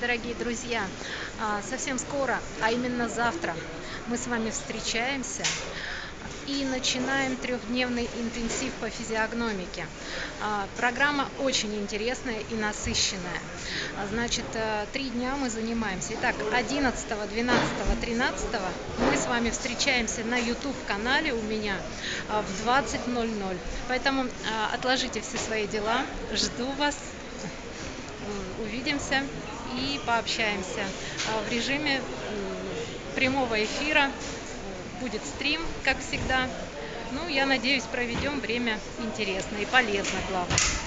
дорогие друзья! А, совсем скоро, а именно завтра, мы с вами встречаемся и начинаем трехдневный интенсив по физиогномике. А, программа очень интересная и насыщенная. А, значит, э, три дня мы занимаемся. Итак, 11, 12, 13 мы с вами встречаемся на YouTube-канале у меня в 20.00. Поэтому отложите все свои дела. Жду вас. Увидимся и пообщаемся а, в режиме прямого эфира. Будет стрим, как всегда. Ну, я надеюсь, проведем время интересно и полезно, главное.